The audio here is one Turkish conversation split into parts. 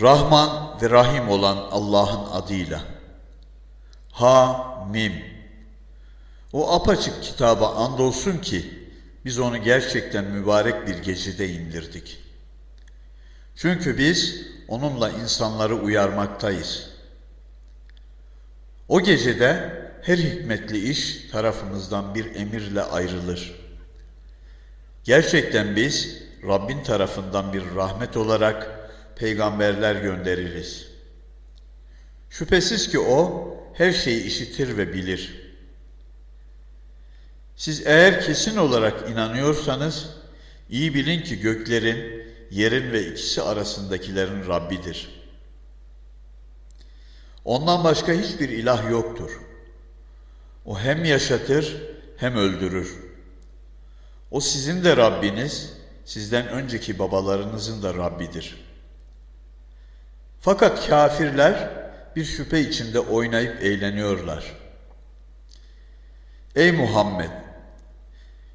Rahman ve Rahim olan Allah'ın adıyla. Ha Mim. O apaçık kitaba andolsun ki biz onu gerçekten mübarek bir gecede indirdik. Çünkü biz onunla insanları uyarmaktayız. O gecede her hikmetli iş tarafımızdan bir emirle ayrılır. Gerçekten biz Rabbin tarafından bir rahmet olarak peygamberler göndeririz. Şüphesiz ki o her şeyi işitir ve bilir. Siz eğer kesin olarak inanıyorsanız iyi bilin ki göklerin, yerin ve ikisi arasındakilerin Rabbidir. Ondan başka hiçbir ilah yoktur. O hem yaşatır hem öldürür. O sizin de Rabbiniz, sizden önceki babalarınızın da Rabbidir.'' Fakat kafirler bir şüphe içinde oynayıp eğleniyorlar. Ey Muhammed!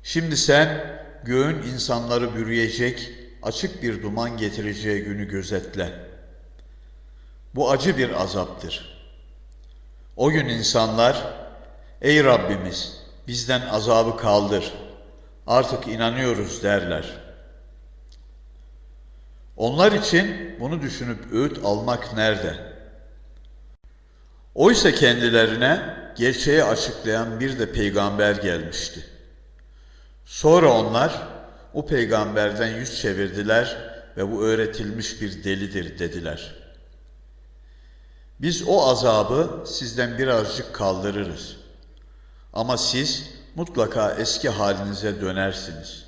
Şimdi sen göğün insanları bürüyecek, açık bir duman getireceği günü gözetle. Bu acı bir azaptır. O gün insanlar, Ey Rabbimiz bizden azabı kaldır, artık inanıyoruz derler.'' Onlar için bunu düşünüp öğüt almak nerede? Oysa kendilerine gerçeği açıklayan bir de peygamber gelmişti. Sonra onlar o peygamberden yüz çevirdiler ve bu öğretilmiş bir delidir dediler. Biz o azabı sizden birazcık kaldırırız. Ama siz mutlaka eski halinize dönersiniz.''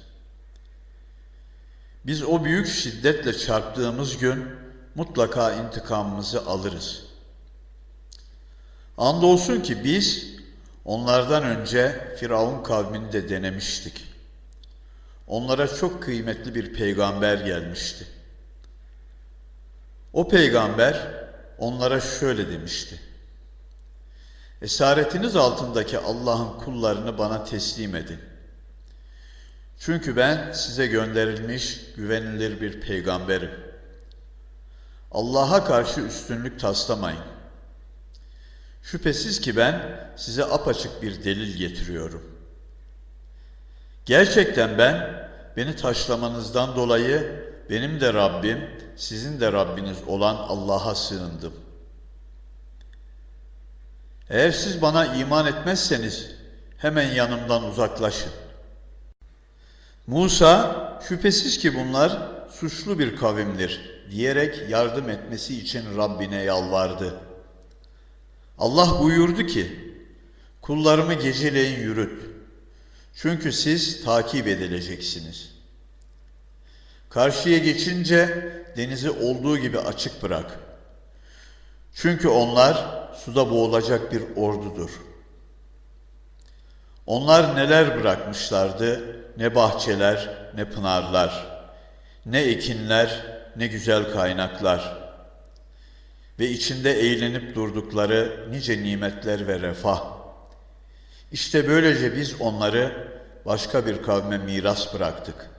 Biz o büyük şiddetle çarptığımız gün mutlaka intikamımızı alırız. Andolsun ki biz onlardan önce Firavun kavmini de denemiştik. Onlara çok kıymetli bir peygamber gelmişti. O peygamber onlara şöyle demişti. Esaretiniz altındaki Allah'ın kullarını bana teslim edin.'' Çünkü ben size gönderilmiş güvenilir bir peygamberim. Allah'a karşı üstünlük taslamayın. Şüphesiz ki ben size apaçık bir delil getiriyorum. Gerçekten ben beni taşlamanızdan dolayı benim de Rabbim, sizin de Rabbiniz olan Allah'a sığındım. Eğer siz bana iman etmezseniz hemen yanımdan uzaklaşın. Musa şüphesiz ki bunlar suçlu bir kavimdir diyerek yardım etmesi için Rabbine yalvardı. Allah buyurdu ki kullarımı geceleyin yürüt. Çünkü siz takip edileceksiniz. Karşıya geçince denizi olduğu gibi açık bırak. Çünkü onlar suda boğulacak bir ordudur. Onlar neler bırakmışlardı? ne bahçeler, ne pınarlar, ne ekinler, ne güzel kaynaklar ve içinde eğlenip durdukları nice nimetler ve refah. İşte böylece biz onları başka bir kavme miras bıraktık.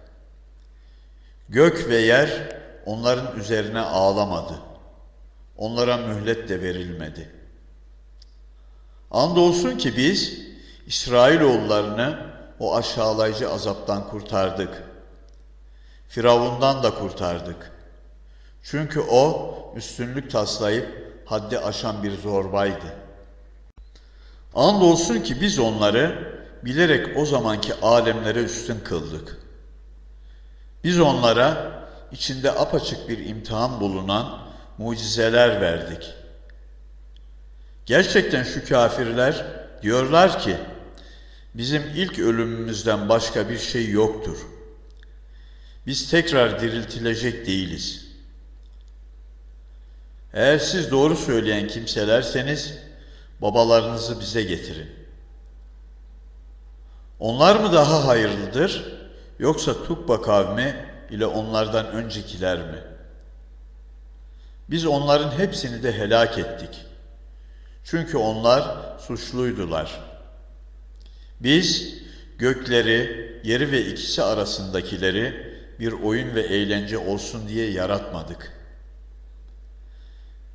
Gök ve yer onların üzerine ağlamadı. Onlara mühlet de verilmedi. Andolsun ki biz İsrailoğullarını o aşağılayıcı azaptan kurtardık. Firavundan da kurtardık. Çünkü o üstünlük taslayıp haddi aşan bir zorbaydı. Andolsun ki biz onları bilerek o zamanki alemlere üstün kıldık. Biz onlara içinde apaçık bir imtihan bulunan mucizeler verdik. Gerçekten şu kafirler diyorlar ki, Bizim ilk ölümümüzden başka bir şey yoktur. Biz tekrar diriltilecek değiliz. Eğer siz doğru söyleyen kimselerseniz babalarınızı bize getirin. Onlar mı daha hayırlıdır yoksa Tukba kavmi ile onlardan öncekiler mi? Biz onların hepsini de helak ettik. Çünkü onlar suçluydular.'' Biz gökleri, yeri ve ikisi arasındakileri bir oyun ve eğlence olsun diye yaratmadık.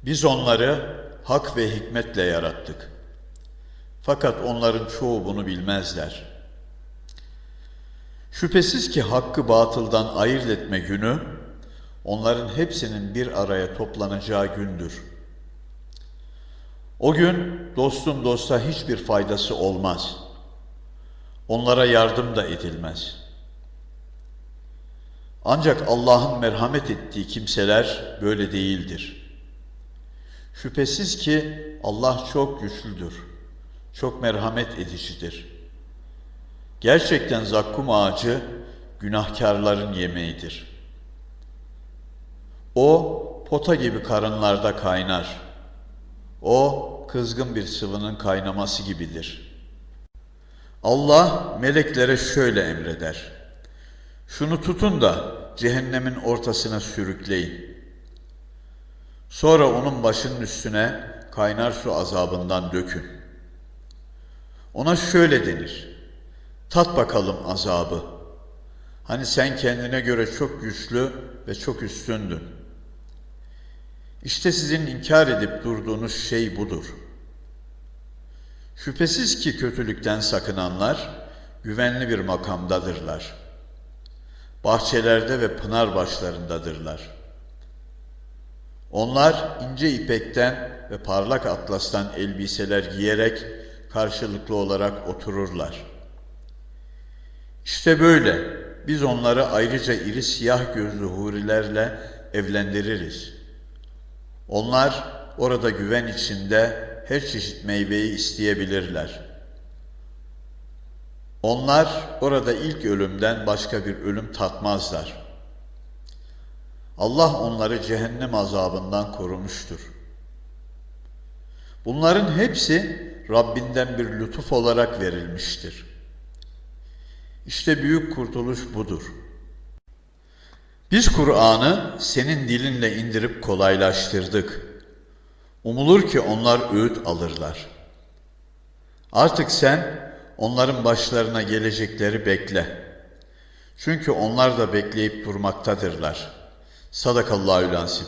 Biz onları hak ve hikmetle yarattık. Fakat onların çoğu bunu bilmezler. Şüphesiz ki hakkı batıldan ayırt etme günü, onların hepsinin bir araya toplanacağı gündür. O gün dostun dosta hiçbir faydası olmaz. Onlara yardım da edilmez. Ancak Allah'ın merhamet ettiği kimseler böyle değildir. Şüphesiz ki Allah çok güçlüdür, çok merhamet edicidir. Gerçekten zakkum ağacı günahkarların yemeğidir. O pota gibi karınlarda kaynar. O kızgın bir sıvının kaynaması gibidir. Allah meleklere şöyle emreder. Şunu tutun da cehennemin ortasına sürükleyin. Sonra onun başının üstüne kaynar su azabından dökün. Ona şöyle denir. Tat bakalım azabı. Hani sen kendine göre çok güçlü ve çok üstündün. İşte sizin inkar edip durduğunuz şey budur. Şüphesiz ki kötülükten sakınanlar güvenli bir makamdadırlar. Bahçelerde ve pınar başlarındadırlar. Onlar ince ipekten ve parlak atlastan elbiseler giyerek karşılıklı olarak otururlar. İşte böyle biz onları ayrıca iri siyah gözlü hurilerle evlendiririz. Onlar orada güven içinde her çeşit meyveyi isteyebilirler. Onlar orada ilk ölümden başka bir ölüm tatmazlar. Allah onları cehennem azabından korumuştur. Bunların hepsi Rabbinden bir lütuf olarak verilmiştir. İşte büyük kurtuluş budur. Biz Kur'an'ı senin dilinle indirip kolaylaştırdık. Umulur ki onlar öğüt alırlar. Artık sen onların başlarına gelecekleri bekle. Çünkü onlar da bekleyip durmaktadırlar. Sadakallahü lansip.